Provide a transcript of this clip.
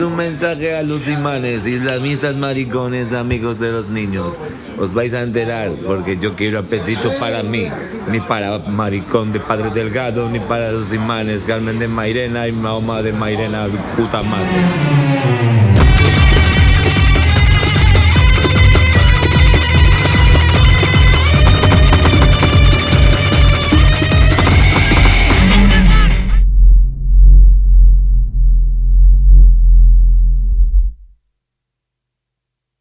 Un mensaje a los imanes, islamistas maricones, amigos de los niños. Os vais a enterar porque yo quiero apetito para mí, ni para maricón de Padre Delgado, ni para los imanes, Carmen de Mairena y Mahoma de Mairena, puta madre.